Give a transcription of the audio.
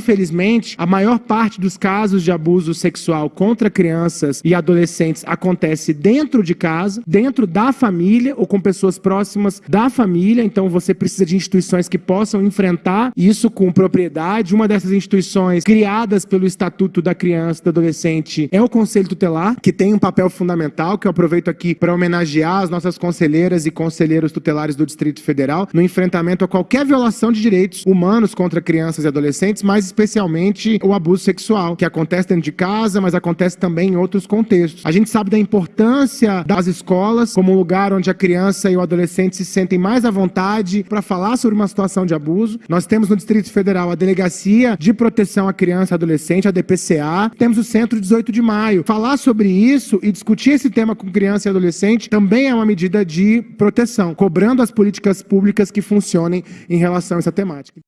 infelizmente, a maior parte dos casos de abuso sexual contra crianças e adolescentes acontece dentro de casa, dentro da família ou com pessoas próximas da família. Então você precisa de instituições que possam enfrentar isso com propriedade. Uma dessas instituições criadas pelo Estatuto da Criança e do Adolescente é o Conselho Tutelar, que tem um papel fundamental, que eu aproveito aqui para homenagear as nossas conselheiras e conselheiros tutelares do Distrito Federal no enfrentamento a qualquer violação de direitos humanos contra crianças e adolescentes, mas especialmente o abuso sexual, que acontece dentro de casa, mas acontece também em outros contextos. A gente sabe da importância das escolas como um lugar onde a criança e o adolescente se sentem mais à vontade para falar sobre uma situação de abuso. Nós temos no Distrito Federal a Delegacia de Proteção à Criança e Adolescente, a DPCA. Temos o Centro 18 de Maio. Falar sobre isso e discutir esse tema com criança e adolescente também é uma medida de proteção, cobrando as políticas públicas que funcionem em relação a essa temática.